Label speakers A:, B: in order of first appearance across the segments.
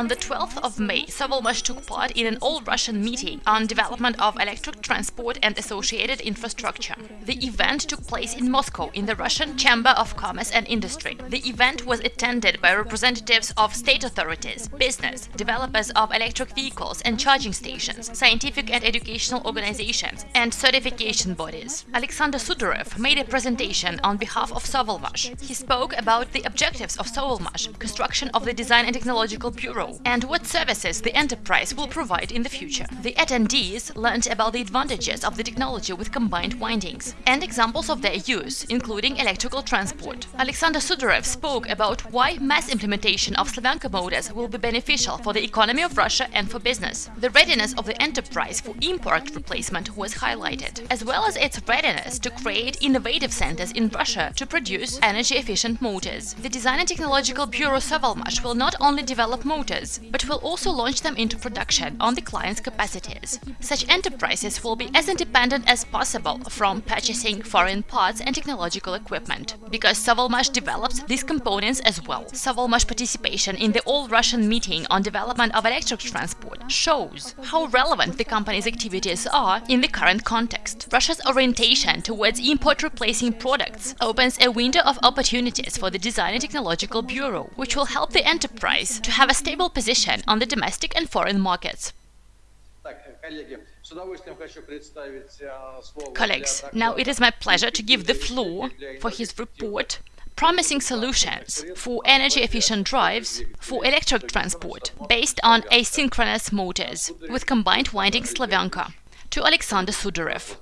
A: On the 12th of May, Sovelmash took part in an all-Russian meeting on development of electric transport and associated infrastructure. The event took place in Moscow in the Russian Chamber of Commerce and Industry. The event was attended by representatives of state authorities, business, developers of electric vehicles and charging stations, scientific and educational organizations, and certification bodies. Alexander Sudarev made a presentation on behalf of Sovelmash. He spoke about the objectives of Sovelmash, construction of the Design and Technological Bureau, and what services the enterprise will provide in the future. The attendees learned about the advantages of the technology with combined windings and examples of their use, including electrical transport. Alexander Sudarev spoke about why mass implementation of Slavyanka motors will be beneficial for the economy of Russia and for business. The readiness of the enterprise for import replacement was highlighted, as well as its readiness to create innovative centers in Russia to produce energy-efficient motors. The Design and Technological Bureau Sovelmash will not only develop motors, but will also launch them into production on the client's capacities. Such enterprises will be as independent as possible from purchasing foreign parts and technological equipment, because Sovelmash develops these components as well. Sovelmash participation in the all-Russian meeting on development of electric transport shows how relevant the company's activities are in the current context. Russia's orientation towards import-replacing products opens a window of opportunities for the Design and Technological Bureau, which will help the enterprise to have a stable position on the domestic and foreign markets. Colleagues, now it is my pleasure to give the floor for his report promising solutions for energy-efficient drives for electric transport based on asynchronous motors with combined winding Slavyanka to Alexander Sudarev.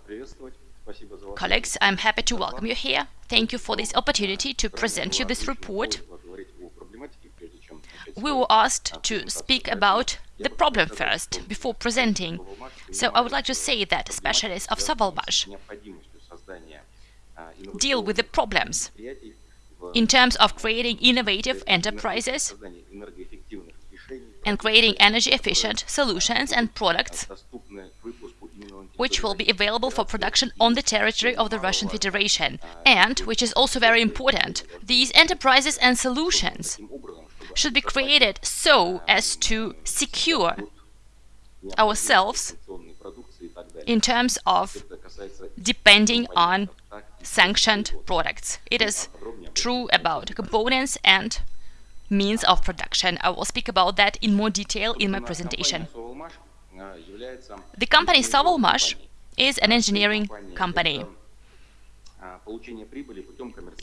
A: Colleagues, I'm happy to welcome you here. Thank you for this opportunity to present you this report. We were asked to speak about the problem first, before presenting. So I would like to say that specialists of Sovelmash deal with the problems in terms of creating innovative enterprises and creating energy-efficient solutions and products which will be available for production on the territory of the Russian Federation. And, which is also very important, these enterprises and solutions should be created so as to secure ourselves in terms of depending on sanctioned products. It is true about components and means of production. I will speak about that in more detail in my presentation. The company Sovelmash is an engineering company.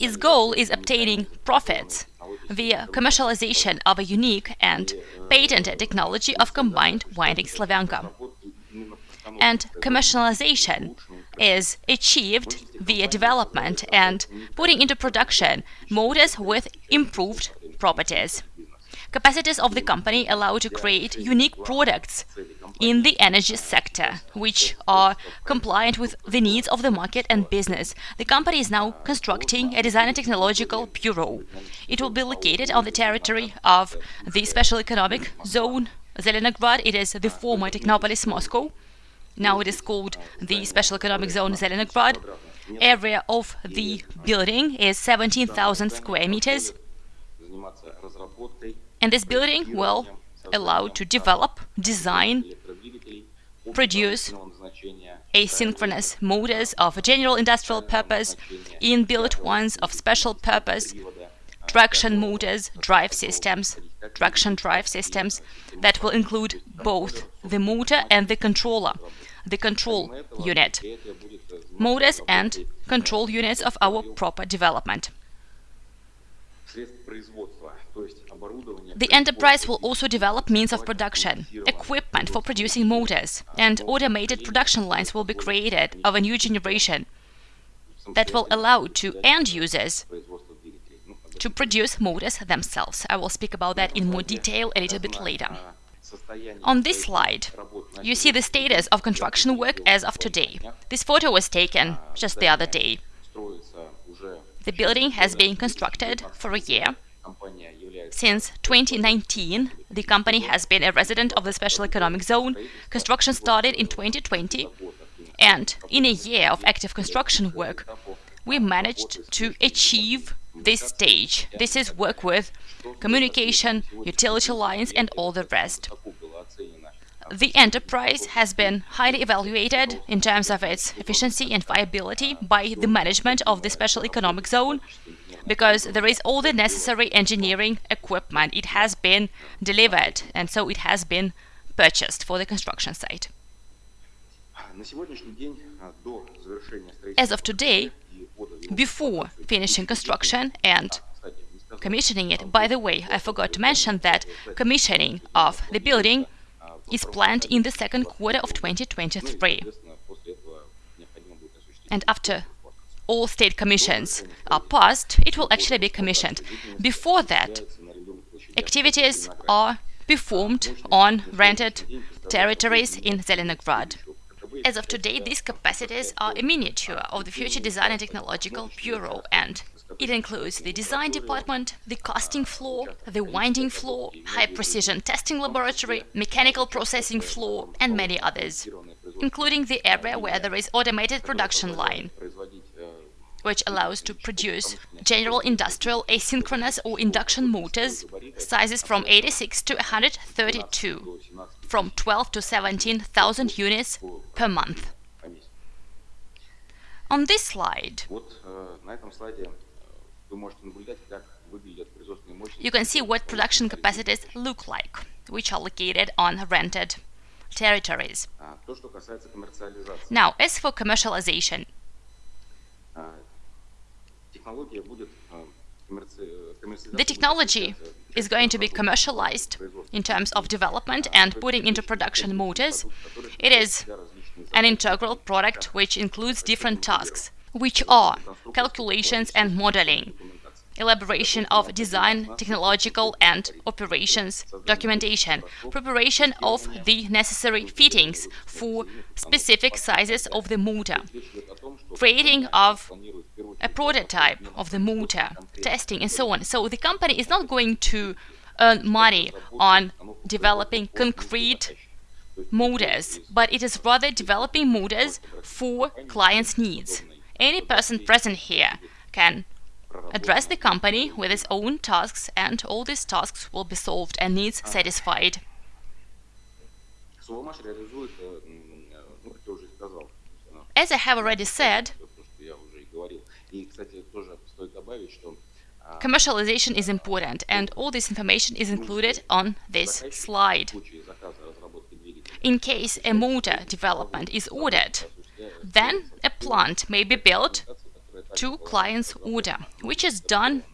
A: Its goal is obtaining profits via commercialization of a unique and patented technology of combined winding Slavyanka. And commercialization is achieved via development and putting into production motors with improved properties. Capacities of the company allow to create unique products in the energy sector, which are compliant with the needs of the market and business. The company is now constructing a design and technological bureau. It will be located on the territory of the Special Economic Zone Zelenograd. It is the former Technopolis Moscow. Now it is called the Special Economic Zone Zelenograd. Area of the building is 17,000 square meters. And this building will allow to develop, design, produce asynchronous motors of general industrial purpose, in-built ones of special purpose, traction motors, drive systems, traction drive systems that will include both the motor and the controller, the control unit, motors and control units of our proper development. The enterprise will also develop means of production, equipment for producing motors, and automated production lines will be created of a new generation that will allow to end users to produce motors themselves. I will speak about that in more detail a little bit later. On this slide, you see the status of construction work as of today. This photo was taken just the other day. The building has been constructed for a year since 2019, the company has been a resident of the Special Economic Zone. Construction started in 2020, and in a year of active construction work, we managed to achieve this stage. This is work with communication, utility lines and all the rest. The enterprise has been highly evaluated in terms of its efficiency and viability by the management of the special economic zone because there is all the necessary engineering equipment. It has been delivered and so it has been purchased for the construction site. As of today, before finishing construction and commissioning it, by the way, I forgot to mention that commissioning of the building is planned in the second quarter of 2023. And after all state commissions are passed, it will actually be commissioned. Before that, activities are performed on rented territories in Zelenograd. As of today, these capacities are a miniature of the Future Design and Technological Bureau, and it includes the design department, the casting floor, the winding floor, high-precision testing laboratory, mechanical processing floor, and many others, including the area where there is automated production line, which allows to produce general industrial asynchronous or induction motors, sizes from 86 to 132, from 12 to 17,000 units per month. On this slide, you can see what production capacities look like, which are located on rented territories. Now, as for commercialization, the technology is going to be commercialized in terms of development and putting into production motors. It is an integral product which includes different tasks, which are calculations and modeling, elaboration of design, technological and operations documentation, preparation of the necessary fittings for specific sizes of the motor, creating of a prototype of the motor, testing and so on. So the company is not going to earn money on developing concrete motors, but it is rather developing motors for clients' needs. Any person present here can address the company with its own tasks and all these tasks will be solved and needs satisfied. As I have already said, commercialization is important and all this information is included on this slide. In case a motor development is ordered, then a plant may be built to client's order, which is done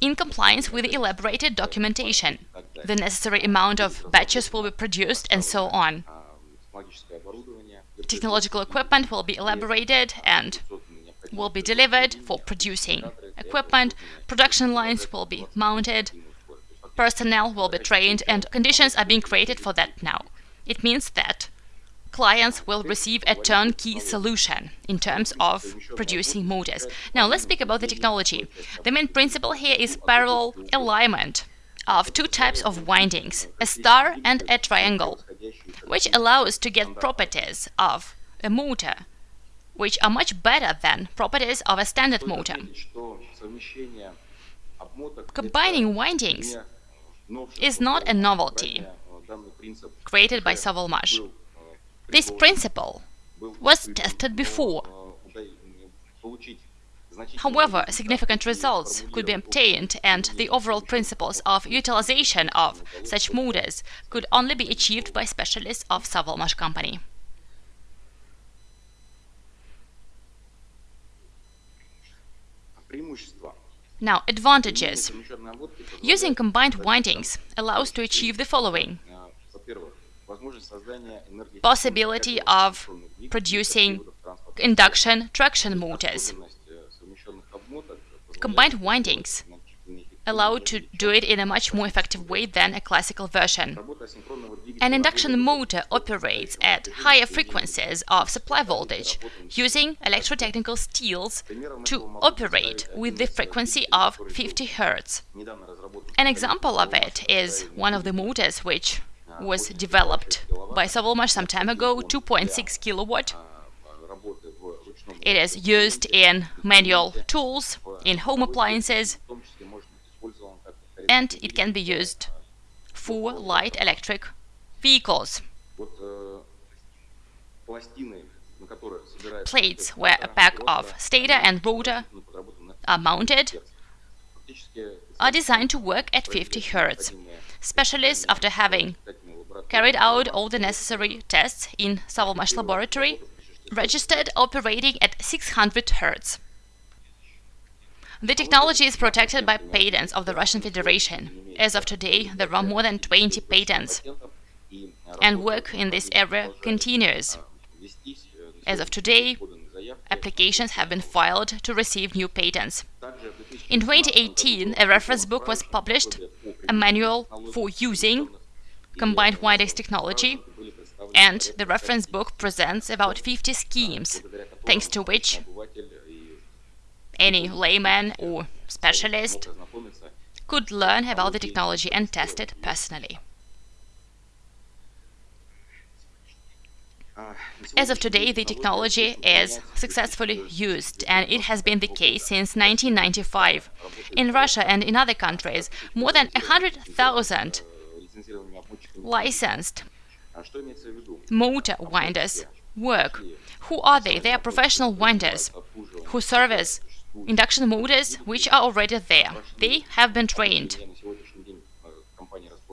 A: in compliance with the elaborated documentation. The necessary amount of batches will be produced and so on. Technological equipment will be elaborated and will be delivered for producing equipment, production lines will be mounted, personnel will be trained, and conditions are being created for that now. It means that clients will receive a turnkey solution in terms of producing motors. Now let's speak about the technology. The main principle here is parallel alignment of two types of windings, a star and a triangle, which allows to get properties of a motor which are much better than properties of a standard motor. Combining windings is not a novelty created by Sovelmash. This principle was tested before. However, significant results could be obtained and the overall principles of utilization of such motors could only be achieved by specialists of Sovelmash company. Now, advantages. Using combined windings allows to achieve the following. Possibility of producing induction traction motors. Combined windings allow to do it in a much more effective way than a classical version. An induction motor operates at higher frequencies of supply voltage using electrotechnical steels to operate with the frequency of 50 Hz. An example of it is one of the motors which was developed by Sovelmash some time ago, 2.6 kilowatt. It is used in manual tools in home appliances, and it can be used for light electric vehicles. Plates where a pack of stator and rotor are mounted are designed to work at 50 Hz. Specialists, after having carried out all the necessary tests in Sovelmash laboratory, registered operating at 600 Hz. The technology is protected by patents of the Russian Federation. As of today, there are more than 20 patents, and work in this area continues. As of today, applications have been filed to receive new patents. In 2018, a reference book was published, a manual for using combined windings technology, and the reference book presents about 50 schemes, thanks to which any layman or specialist could learn about the technology and test it personally. As of today, the technology is successfully used, and it has been the case since 1995. In Russia and in other countries, more than 100,000 licensed motor winders work. Who are they? They are professional winders who service induction motors which are already there. They have been trained.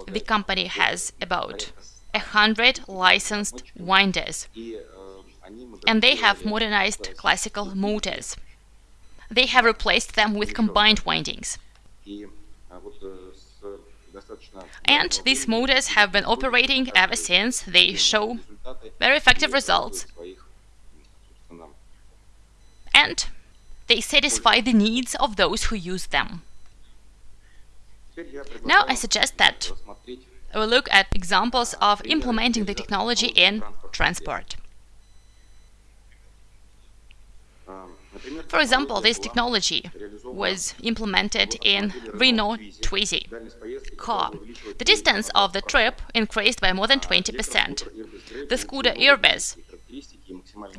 A: The company has about 100 licensed winders, and they have modernized classical motors. They have replaced them with combined windings. And these motors have been operating ever since. They show very effective results. And they satisfy the needs of those who use them. Now I suggest that we will look at examples of implementing the technology in transport. For example, this technology was implemented in Renault Twizy car. The distance of the trip increased by more than 20%. The scooter Airbus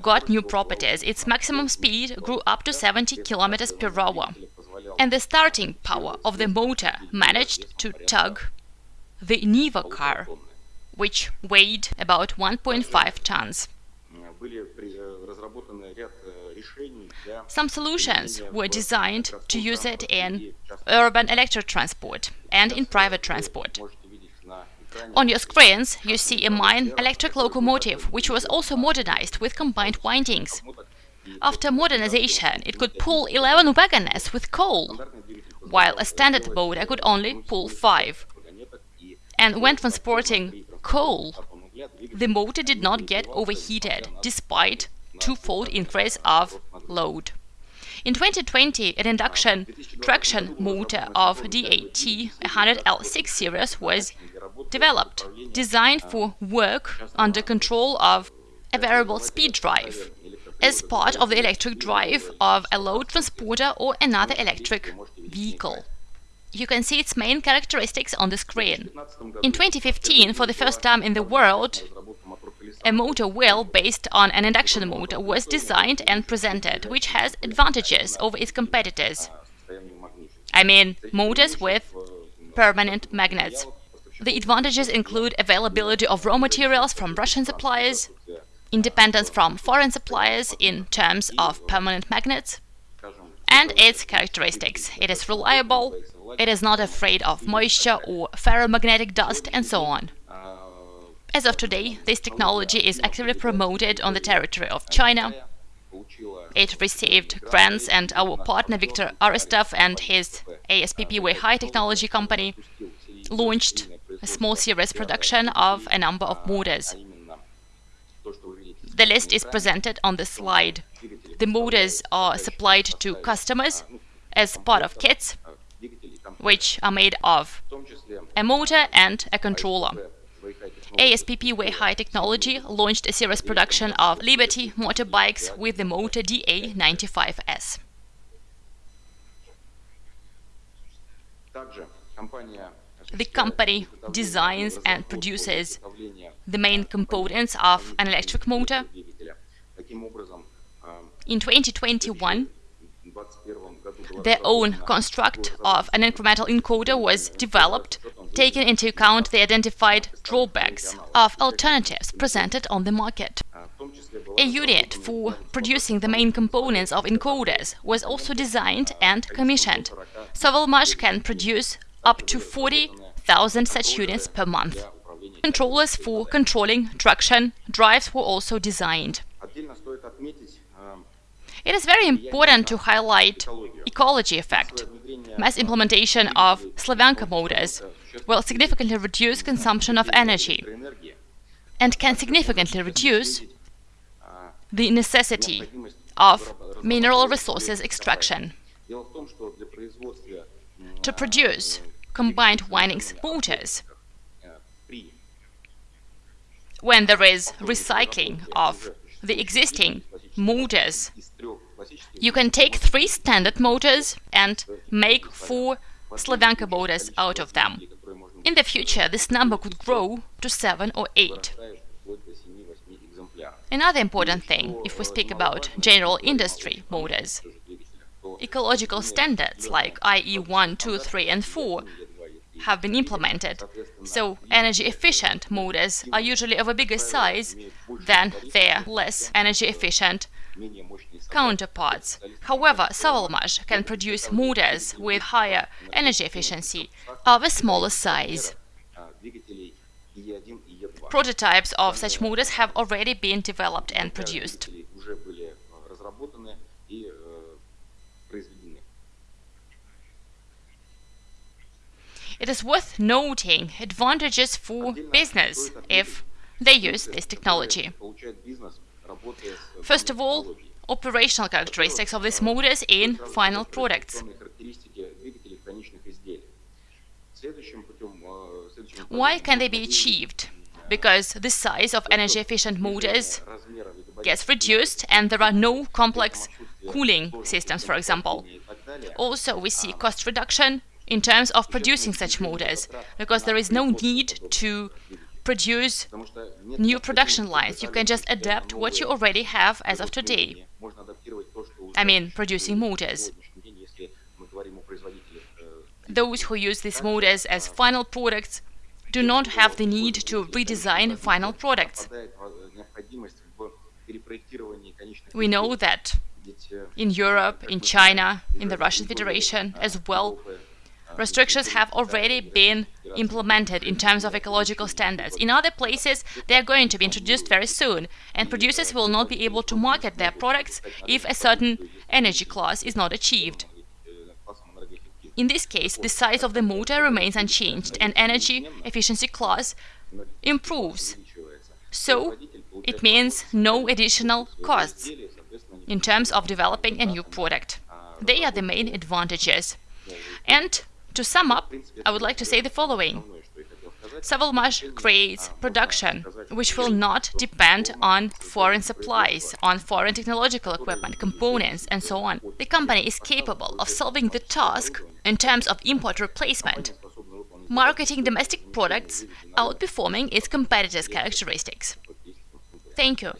A: got new properties. Its maximum speed grew up to 70 km per hour. And the starting power of the motor managed to tug the Niva car, which weighed about 1.5 tons. Some solutions were designed to use it in urban electric transport and in private transport. On your screens, you see a mine electric locomotive, which was also modernized with combined windings. After modernization, it could pull 11 wagons with coal, while a standard motor could only pull 5 and when transporting coal, the motor did not get overheated, despite twofold increase of load. In 2020, an induction traction motor of DAT 100L6 series was developed, designed for work under control of a variable speed drive, as part of the electric drive of a load transporter or another electric vehicle. You can see its main characteristics on the screen. In 2015, for the first time in the world, a motor wheel based on an induction motor was designed and presented, which has advantages over its competitors. I mean, motors with permanent magnets. The advantages include availability of raw materials from Russian suppliers, independence from foreign suppliers in terms of permanent magnets, and its characteristics. It is reliable, it is not afraid of moisture or ferromagnetic dust and so on. As of today, this technology is actively promoted on the territory of China. It received grants and our partner Viktor Aristov and his ASPP Weihai technology company launched a small series production of a number of motors. The list is presented on the slide. The motors are supplied to customers as part of kits which are made of a motor and a controller. ASPP Weihai Technology launched a series production of Liberty motorbikes with the motor DA95S. The company designs and produces the main components of an electric motor. In 2021, their own construct of an incremental encoder was developed, taking into account the identified drawbacks of alternatives presented on the market. A unit for producing the main components of encoders was also designed and commissioned. Sovelmash can produce up to 40,000 such units per month. Controllers for controlling traction drives were also designed. It is very important to highlight ecology effect. Mass implementation of Slavyanka motors will significantly reduce consumption of energy and can significantly reduce the necessity of mineral resources extraction. To produce combined windings motors, when there is recycling of the existing motors, you can take three standard motors and make four Slavyanka motors out of them. In the future, this number could grow to seven or eight. Another important thing, if we speak about general industry motors, ecological standards like IE 1, 2, 3 and 4 have been implemented, so energy-efficient motors are usually of a bigger size than their less energy-efficient counterparts. However, Sovelmash can produce motors with higher energy efficiency of a smaller size. Prototypes of such motors have already been developed and produced. It is worth noting advantages for business if they use this technology. First of all, operational characteristics of these motors in final products. Why can they be achieved? Because the size of energy-efficient motors gets reduced and there are no complex cooling systems, for example. Also, we see cost reduction in terms of producing such motors, because there is no need to produce new production lines. You can just adapt what you already have as of today. I mean, producing motors. Those who use these motors as final products do not have the need to redesign final products. We know that in Europe, in China, in the Russian Federation as well, restrictions have already been implemented in terms of ecological standards. In other places, they are going to be introduced very soon, and producers will not be able to market their products if a certain energy class is not achieved. In this case, the size of the motor remains unchanged and energy efficiency class improves. So, it means no additional costs in terms of developing a new product. They are the main advantages. And to sum up, I would like to say the following. Sovelmash creates production which will not depend on foreign supplies, on foreign technological equipment, components, and so on. The company is capable of solving the task in terms of import replacement, marketing domestic products, outperforming its competitors' characteristics. Thank you.